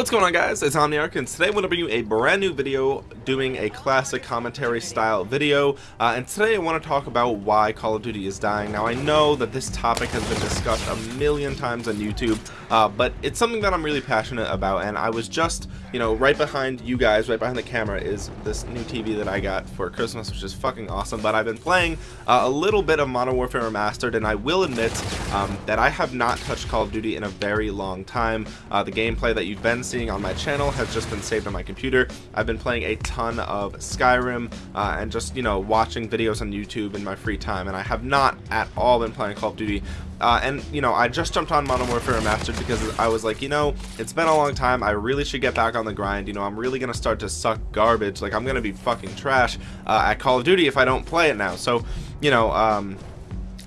What's going on guys, it's Omniarch and today I'm going to bring you a brand new video doing a classic commentary style video uh, and today I want to talk about why Call of Duty is dying. Now I know that this topic has been discussed a million times on YouTube uh, but it's something that I'm really passionate about and I was just, you know, right behind you guys, right behind the camera is this new TV that I got for Christmas which is fucking awesome but I've been playing uh, a little bit of Modern Warfare Remastered and I will admit um, that I have not touched Call of Duty in a very long time. Uh, the gameplay that you've been seeing on my channel has just been saved on my computer. I've been playing a ton of Skyrim uh, and just, you know, watching videos on YouTube in my free time, and I have not at all been playing Call of Duty. Uh, and, you know, I just jumped on Modern Warfare Remastered because I was like, you know, it's been a long time. I really should get back on the grind. You know, I'm really going to start to suck garbage. Like, I'm going to be fucking trash uh, at Call of Duty if I don't play it now. So, you know, um,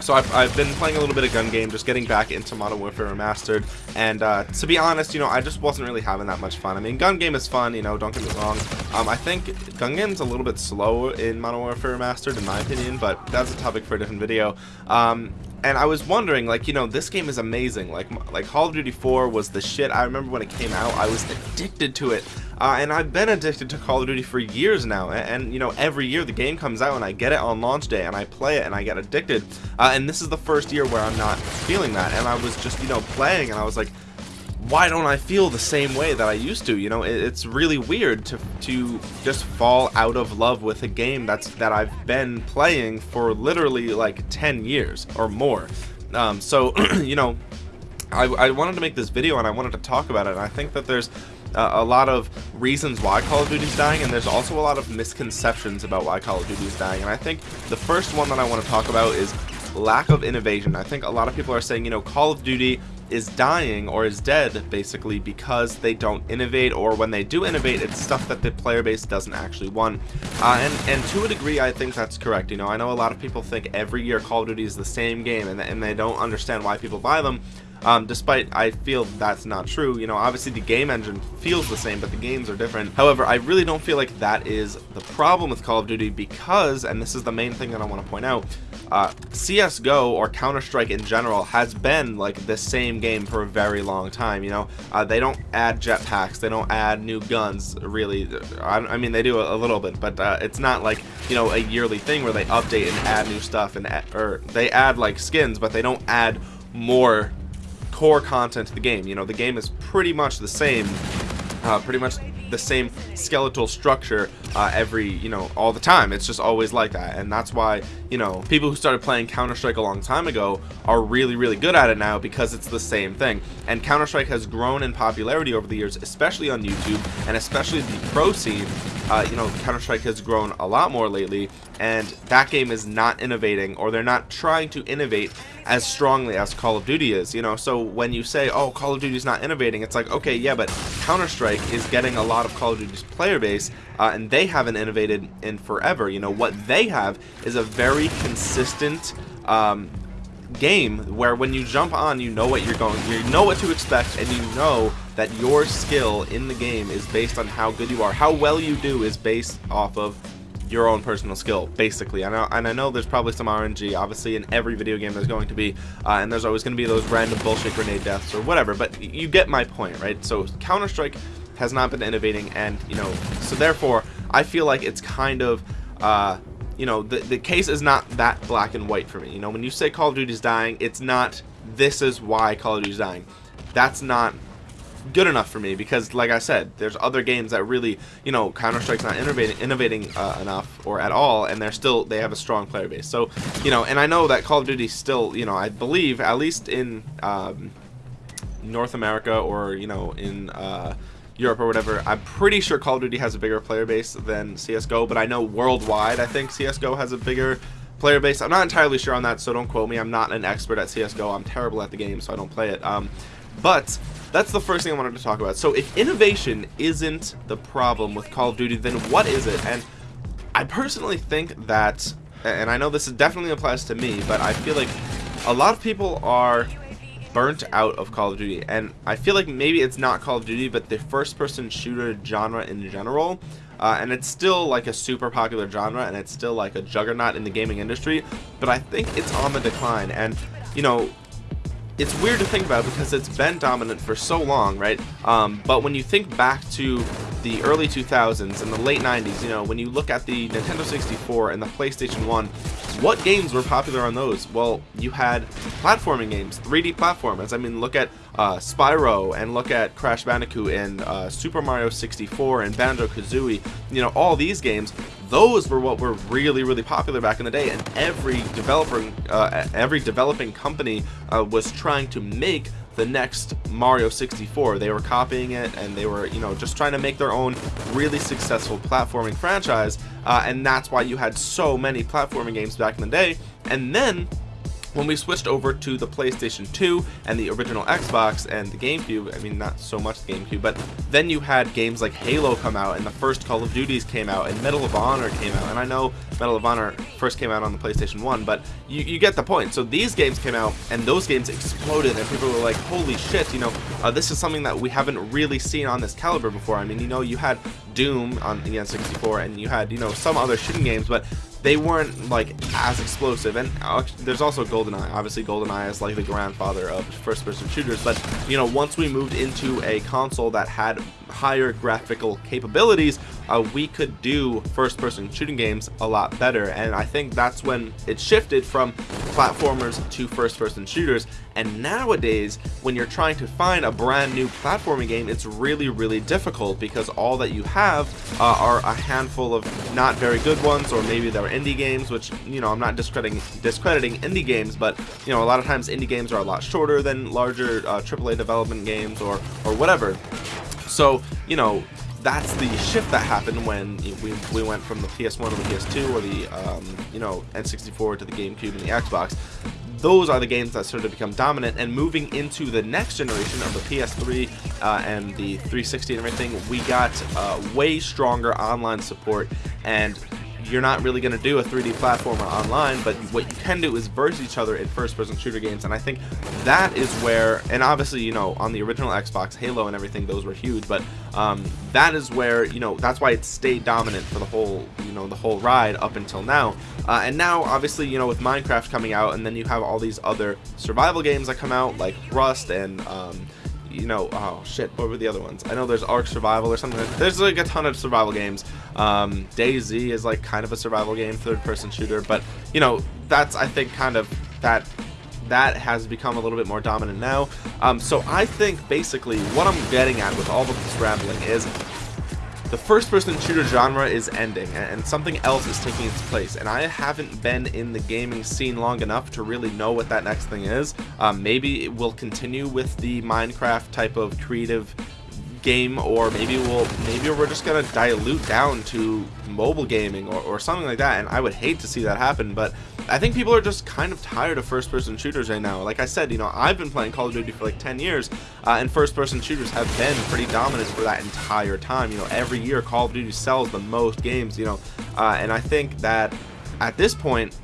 so I've, I've, been playing a little bit of gun game just getting back into modern warfare remastered. And uh, to be honest you know i just wasn't really having that much fun. I mean gun game is fun you know don't get me wrong. Um, i think gun game's a little bit slow in modern warfare remastered in my opinion but that's a topic for a different video. Um, and I was wondering, like, you know, this game is amazing. Like, like Call of Duty 4 was the shit. I remember when it came out, I was addicted to it. Uh, and I've been addicted to Call of Duty for years now. And, and, you know, every year the game comes out and I get it on launch day and I play it and I get addicted. Uh, and this is the first year where I'm not feeling that. And I was just, you know, playing and I was like, why don't I feel the same way that I used to? You know, it, it's really weird to to just fall out of love with a game that's that I've been playing for literally like 10 years or more. Um, so, you know, I, I wanted to make this video and I wanted to talk about it. And I think that there's uh, a lot of reasons why Call of Duty is dying, and there's also a lot of misconceptions about why Call of Duty is dying. And I think the first one that I want to talk about is lack of innovation. I think a lot of people are saying, you know, Call of Duty is dying or is dead basically because they don't innovate or when they do innovate it's stuff that the player base doesn't actually want. Uh, and and to a degree I think that's correct. You know I know a lot of people think every year Call of Duty is the same game and, and they don't understand why people buy them um, despite I feel that's not true. You know obviously the game engine feels the same but the games are different. However I really don't feel like that is the problem with Call of Duty because and this is the main thing that I want to point out uh, CSGO or Counter-Strike in general has been like the same game for a very long time you know? Uh, they don't add jetpacks they don't add new guns really. I, I mean they do a, a little bit but uh, it's not like you know a yearly thing where they update and add new stuff and add, or they add like skins but they don't add more core content to the game you know? The game is pretty much the same uh, pretty much the same skeletal structure uh, every you know all the time. It's just always like that and that's why you know people who started playing Counter-Strike a long time ago are really really good at it now because it's the same thing. And Counter-Strike has grown in popularity over the years especially on YouTube and especially the pro scene. Uh, you know Counter-Strike has grown a lot more lately and that game is not innovating or they're not trying to innovate as strongly as Call of Duty is you know? So when you say oh Call of Duty is not innovating it's like okay yeah but Counter-Strike is getting a lot of Call of Duty's player base uh, and they haven't innovated in forever. You know what they have is a very consistent um, game where when you jump on you know what you're going you know what to expect and you know that your skill in the game is based on how good you are. How well you do is based off of your own personal skill basically. I know and I know there's probably some RNG obviously in every video game there's going to be uh, and there's always going to be those random bullshit grenade deaths or whatever but you get my point right? So Counter-Strike has not been innovating and you know so therefore I feel like it's kind of uh, you know the, the case is not that black and white for me. You know when you say Call of Duty is dying it's not this is why Call of Duty is dying. That's not good enough for me because like I said there's other games that really you know Counter-Strike's not innovating innovating uh, enough or at all and they're still they have a strong player base. So you know and I know that Call of Duty still you know I believe at least in um, North America or you know in uh, Europe or whatever. I'm pretty sure Call of Duty has a bigger player base than CSGO, but I know worldwide I think CSGO has a bigger player base. I'm not entirely sure on that, so don't quote me. I'm not an expert at CSGO. I'm terrible at the game, so I don't play it. Um, but that's the first thing I wanted to talk about. So if innovation isn't the problem with Call of Duty, then what is it? And I personally think that, and I know this definitely applies to me, but I feel like a lot of people are burnt out of Call of Duty and I feel like maybe it's not Call of Duty but the first person shooter genre in general uh, and it's still like a super popular genre and it's still like a juggernaut in the gaming industry but I think it's on the decline and you know it's weird to think about because it's been dominant for so long, right? Um, but when you think back to the early 2000s and the late 90s, you know, when you look at the Nintendo 64 and the PlayStation 1, what games were popular on those? Well, you had platforming games, 3D platformers. I mean, look at uh, Spyro and look at Crash Bandicoot and uh, Super Mario 64 and Banjo-Kazooie. You know, all these games, those were what were really, really popular back in the day, and every developer, uh, every developing company uh, was trying to make the next Mario 64. They were copying it and they were, you know, just trying to make their own really successful platforming franchise. Uh, and that's why you had so many platforming games back in the day. And then when we switched over to the PlayStation 2 and the original Xbox and the GameCube, I mean not so much GameCube, but then you had games like Halo come out and the first Call of Duties came out and Medal of Honor came out. And I know Medal of Honor first came out on the PlayStation 1, but you, you get the point. So these games came out and those games exploded and people were like, holy shit, you know, uh, this is something that we haven't really seen on this caliber before. I mean, you know, you had Doom on the N64 and you had, you know, some other shooting games, but they weren't like as explosive. And uh, there's also goldeneye. Obviously goldeneye is like the grandfather of first person shooters. But you know once we moved into a console that had higher graphical capabilities uh, we could do first person shooting games a lot better. And I think that's when it shifted from platformers to first person shooters. And nowadays when you're trying to find a brand new platforming game it's really really difficult because all that you have uh, are a handful of not very good ones or maybe they're indie games which you know I'm not discrediting discrediting indie games but you know a lot of times indie games are a lot shorter than larger uh, AAA development games or or whatever. So you know that's the shift that happened when we, we went from the PS1 to the PS2 or the um, you know N64 to the GameCube and the Xbox. Those are the games that started to become dominant and moving into the next generation of the PS3 uh, and the 360 and everything we got uh, way stronger online support and you're not really going to do a 3D platformer online, but what you can do is verse each other in first-person shooter games, and I think that is where, and obviously, you know, on the original Xbox, Halo and everything, those were huge, but um, that is where, you know, that's why it stayed dominant for the whole, you know, the whole ride up until now, uh, and now, obviously, you know, with Minecraft coming out, and then you have all these other survival games that come out, like Rust and, um, you know, oh shit, what were the other ones? I know there's Ark Survival or something. There's like a ton of survival games. Um, DayZ is like kind of a survival game, third-person shooter, but you know, that's I think kind of that that has become a little bit more dominant now. Um, so I think basically what I'm getting at with all of this rambling is the first person shooter genre is ending and something else is taking its place and I haven't been in the gaming scene long enough to really know what that next thing is. Um, maybe it will continue with the Minecraft type of creative game or maybe we'll maybe we're just gonna dilute down to mobile gaming or, or something like that and I would hate to see that happen but I think people are just kind of tired of first person shooters right now. Like I said you know I've been playing Call of Duty for like 10 years uh, and first person shooters have been pretty dominant for that entire time. You know every year Call of Duty sells the most games you know uh, and I think that at this point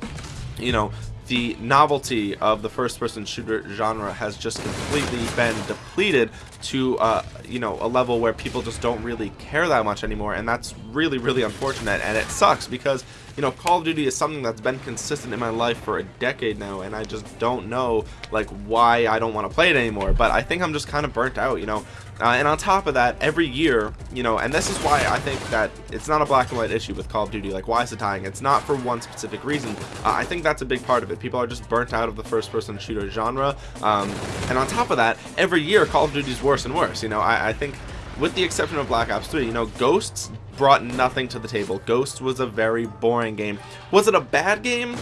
you know the novelty of the first-person shooter genre has just completely been depleted to uh, you know a level where people just don't really care that much anymore and that's really really unfortunate and it sucks because you know Call of Duty is something that's been consistent in my life for a decade now and I just don't know like why I don't want to play it anymore but I think I'm just kind of burnt out you know uh, and on top of that, every year, you know, and this is why I think that it's not a black and white issue with Call of Duty. Like, why is it dying? It's not for one specific reason. Uh, I think that's a big part of it. People are just burnt out of the first-person shooter genre. Um, and on top of that, every year, Call of Duty is worse and worse. You know, I, I think with the exception of Black Ops 3, you know, Ghosts brought nothing to the table. Ghosts was a very boring game. Was it a bad game?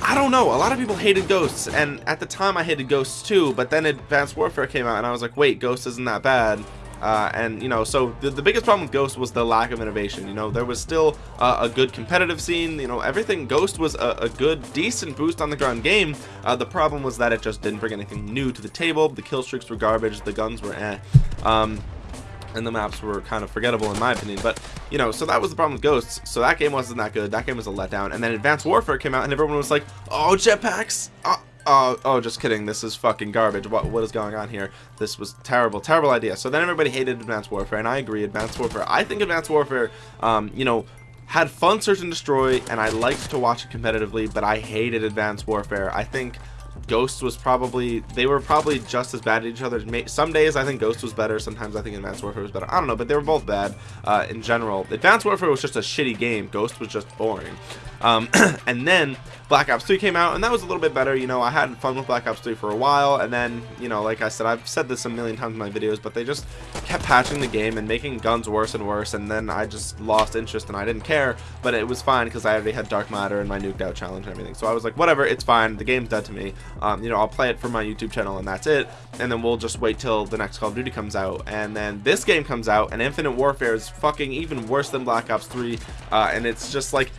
I don't know. A lot of people hated Ghosts, and at the time I hated Ghosts too, but then Advanced Warfare came out, and I was like, wait, Ghosts isn't that bad. Uh, and you know so the, the biggest problem with ghost was the lack of innovation you know? There was still uh, a good competitive scene you know? Everything ghost was a, a good decent boost on the ground game. Uh, the problem was that it just didn't bring anything new to the table. The kill streaks were garbage. The guns were eh. Um, and the maps were kind of forgettable in my opinion. But you know so that was the problem with ghosts. So that game wasn't that good. That game was a letdown. And then advanced warfare came out and everyone was like oh jetpacks! Oh, oh, oh just kidding this is fucking garbage what what is going on here this was terrible terrible idea so then everybody hated advanced warfare and i agree advanced warfare i think advanced warfare um you know had fun search and destroy and i liked to watch it competitively but i hated advanced warfare i think Ghost was probably they were probably just as bad at each other. Some days I think Ghost was better. Sometimes I think Advanced Warfare was better. I don't know, but they were both bad uh, in general. Advanced Warfare was just a shitty game. Ghost was just boring. Um, and then Black Ops 3 came out, and that was a little bit better. You know, I had fun with Black Ops 3 for a while, and then, you know, like I said, I've said this a million times in my videos, but they just kept patching the game and making guns worse and worse, and then I just lost interest and I didn't care, but it was fine because I already had Dark Matter and my Nuked Out challenge and everything. So I was like, whatever, it's fine. The game's dead to me. Um, you know, I'll play it for my YouTube channel, and that's it. And then we'll just wait till the next Call of Duty comes out. And then this game comes out, and Infinite Warfare is fucking even worse than Black Ops 3, uh, and it's just like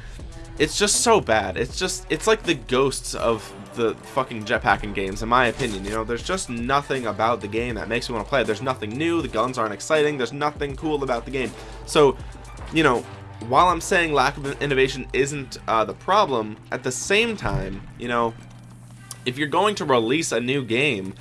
it's just so bad. It's just, it's like the ghosts of the fucking jetpacking games, in my opinion. You know, there's just nothing about the game that makes me want to play it. There's nothing new. The guns aren't exciting. There's nothing cool about the game. So, you know, while I'm saying lack of innovation isn't uh, the problem, at the same time, you know, if you're going to release a new game,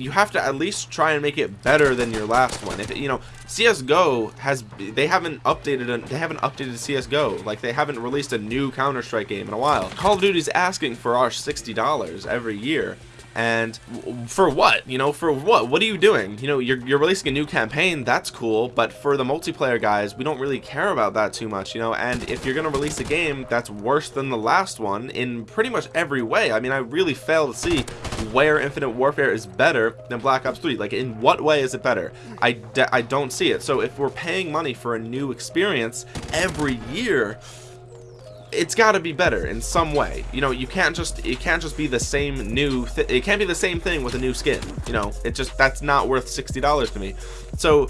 you have to at least try and make it better than your last one. If it, you know, CS:GO has they haven't updated they haven't updated CS:GO like they haven't released a new Counter Strike game in a while. Call of Duty's asking for our sixty dollars every year and for what? You know for what? What are you doing? You know you're, you're releasing a new campaign. That's cool. But for the multiplayer guys we don't really care about that too much you know? And if you're gonna release a game that's worse than the last one in pretty much every way i mean i really fail to see where infinite warfare is better than black ops 3 like in what way is it better? I i don't see it. So if we're paying money for a new experience every year it's got to be better in some way. You know you can't just it can't just be the same new it can't be the same thing with a new skin you know? It just that's not worth $60 to me. So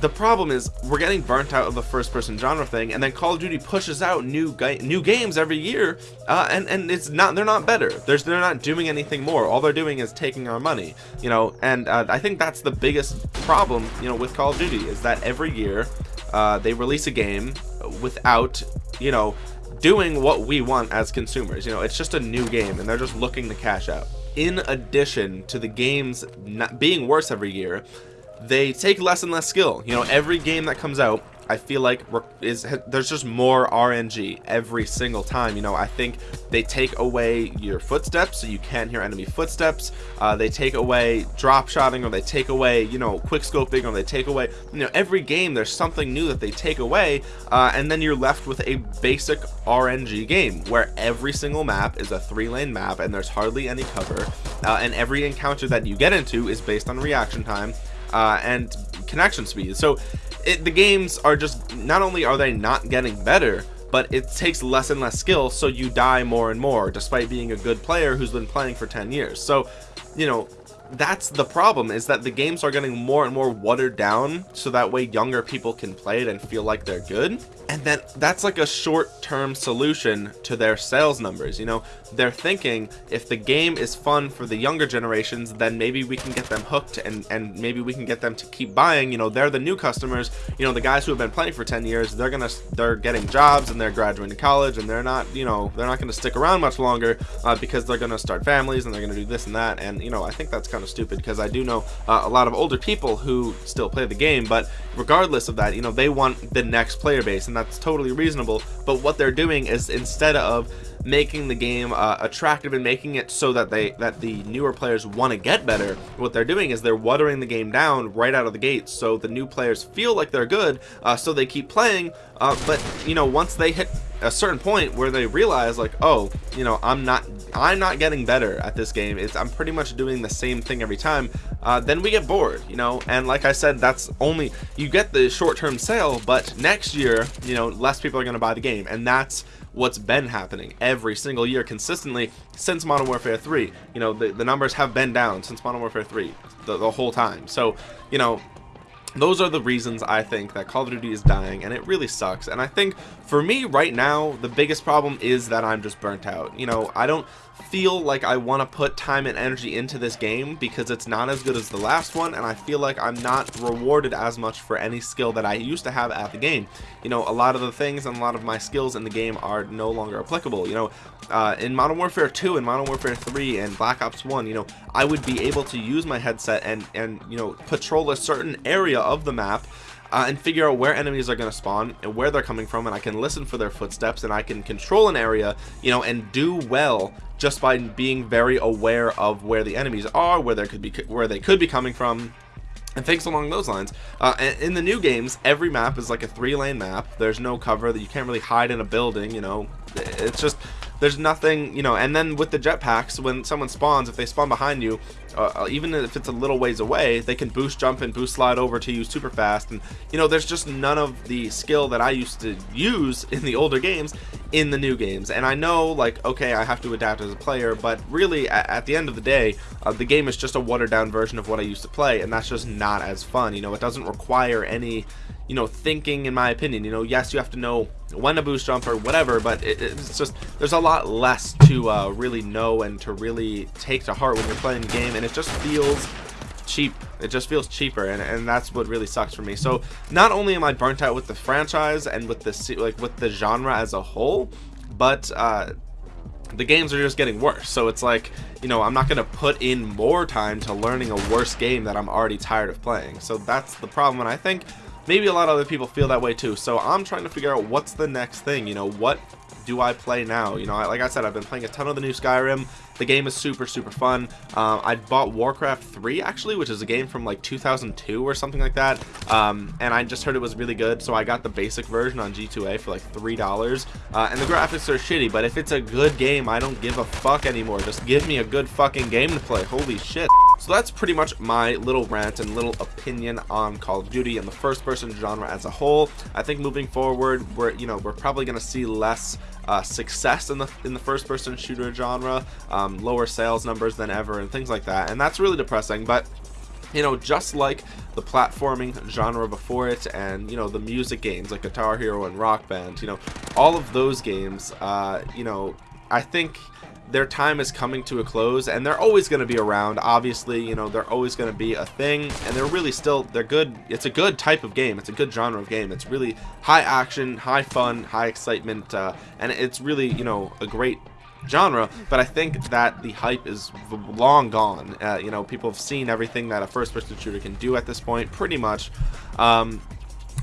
the problem is we're getting burnt out of the first person genre thing and then Call of Duty pushes out new new games every year uh, and and it's not they're not better. There's, they're not doing anything more. All they're doing is taking our money you know? And uh, I think that's the biggest problem you know with Call of Duty is that every year uh, they release a game without you know doing what we want as consumers. You know it's just a new game and they're just looking to cash out. In addition to the games not being worse every year they take less and less skill. You know every game that comes out I feel like is there's just more RNG every single time. You know, I think they take away your footsteps so you can't hear enemy footsteps. Uh, they take away drop shotting or they take away, you know, quick scoping or they take away, you know, every game there's something new that they take away. Uh, and then you're left with a basic RNG game where every single map is a three lane map and there's hardly any cover. Uh, and every encounter that you get into is based on reaction time uh, and connection speed. So it, the games are just not only are they not getting better but it takes less and less skill so you die more and more despite being a good player who's been playing for 10 years. So you know that's the problem is that the games are getting more and more watered down so that way younger people can play it and feel like they're good and then that's like a short-term solution to their sales numbers you know? They're thinking if the game is fun for the younger generations then maybe we can get them hooked and and maybe we can get them to keep buying you know? They're the new customers you know the guys who have been playing for 10 years they're gonna they're getting jobs and they're graduating college and they're not you know they're not going to stick around much longer uh, because they're going to start families and they're to do this and that. And you know i think that's kind of stupid because i do know uh, a lot of older people who still play the game but regardless of that you know they want the next player base and that's totally reasonable but what they're doing is instead of making the game uh, attractive and making it so that they that the newer players want to get better. What they're doing is they're watering the game down right out of the gate so the new players feel like they're good uh, so they keep playing uh, but you know once they hit a certain point where they realize like oh you know I'm not I'm not getting better at this game it's I'm pretty much doing the same thing every time uh, then we get bored you know? And like I said that's only you get the short-term sale but next year you know less people are gonna buy the game and that's what's been happening every single year consistently since Modern Warfare 3 you know the, the numbers have been down since Modern Warfare 3 the, the whole time. So you know those are the reasons I think that Call of Duty is dying and it really sucks. And I think for me right now the biggest problem is that I'm just burnt out. You know I don't feel like I want to put time and energy into this game because it's not as good as the last one and I feel like I'm not rewarded as much for any skill that I used to have at the game. You know a lot of the things and a lot of my skills in the game are no longer applicable. You know uh, in Modern Warfare 2 and Modern Warfare 3 and Black Ops 1 you know I would be able to use my headset and and you know patrol a certain area of the map uh, and figure out where enemies are going to spawn and where they're coming from and I can listen for their footsteps and I can control an area you know and do well just by being very aware of where the enemies are where they could be where they could be coming from and things along those lines. Uh, in the new games every map is like a three lane map. There's no cover that you can't really hide in a building you know. It's just there's nothing you know and then with the jetpacks when someone spawns if they spawn behind you uh, uh, even if it's a little ways away they can boost jump and boost slide over to you super fast. And you know there's just none of the skill that I used to use in the older games in the new games. And I know like okay I have to adapt as a player but really at, at the end of the day uh, the game is just a watered down version of what I used to play and that's just not as fun. You know it doesn't require any you know thinking in my opinion. You know yes you have to know when to boost jump or whatever but it, it's just there's a lot less to uh, really know and to really take to heart when you're playing the game and it just feels cheap. It just feels cheaper and, and that's what really sucks for me. So not only am I burnt out with the franchise and with the like with the genre as a whole but uh, the games are just getting worse. So it's like you know I'm not gonna put in more time to learning a worse game that I'm already tired of playing. So that's the problem and I think maybe a lot of other people feel that way too so i'm trying to figure out what's the next thing you know what do I play now? You know, like I said, I've been playing a ton of the new Skyrim. The game is super, super fun. Um, I bought Warcraft 3, actually, which is a game from like 2002 or something like that. Um, and I just heard it was really good, so I got the basic version on G2A for like $3. Uh, and the graphics are shitty, but if it's a good game, I don't give a fuck anymore. Just give me a good fucking game to play. Holy shit. So that's pretty much my little rant and little opinion on Call of Duty and the first person genre as a whole. I think moving forward, we're, you know, we're probably going to see less uh, success in the in the first person shooter genre, um, lower sales numbers than ever and things like that. And that's really depressing, but you know just like the platforming genre before it and you know the music games like guitar hero and rock band you know all of those games uh you know i think their time is coming to a close and they're always going to be around. Obviously you know they're always going to be a thing and they're really still they're good. It's a good type of game. It's a good genre of game. It's really high action high fun high excitement uh, and it's really you know a great genre. But i think that the hype is long gone. Uh, you know people have seen everything that a first person shooter can do at this point pretty much. Um,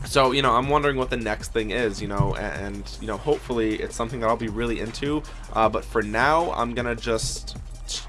so you know i'm wondering what the next thing is you know and, you know hopefully it's something that i'll be really into uh, but for now i'm gonna just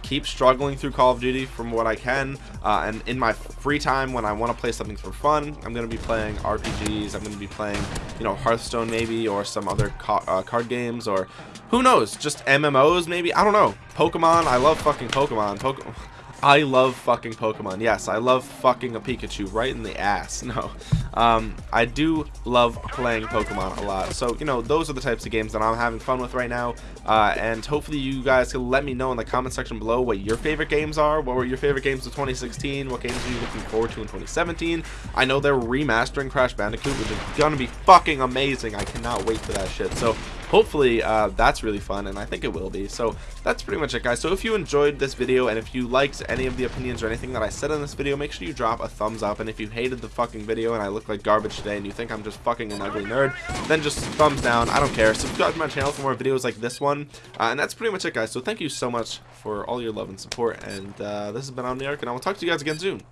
keep struggling through Call of Duty from what I can uh, and in my free time when I want to play something for fun I'm gonna be playing RPGs I'm gonna be playing you know Hearthstone maybe or some other ca uh, card games or who knows just MMOs maybe? I don't know. Pokemon I love fucking Pokemon. Pokemon I love fucking Pokemon. Yes, I love fucking a Pikachu right in the ass. No, um, I do love playing Pokemon a lot. So, you know, those are the types of games that I'm having fun with right now. Uh, and hopefully you guys can let me know in the comment section below what your favorite games are. What were your favorite games of 2016? What games are you looking forward to in 2017? I know they're remastering Crash Bandicoot, which is gonna be fucking amazing. I cannot wait for that shit. So, hopefully uh, that's really fun and I think it will be. So that's pretty much it guys. So if you enjoyed this video and if you liked any of the opinions or anything that I said in this video make sure you drop a thumbs up. And if you hated the fucking video and I look like garbage today and you think I'm just fucking an ugly nerd then just thumbs down. I don't care. Subscribe to my channel for more videos like this one. Uh, and that's pretty much it guys. So thank you so much for all your love and support. And uh, this has been arc and I will talk to you guys again soon.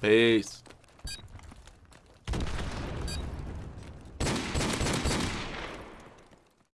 Peace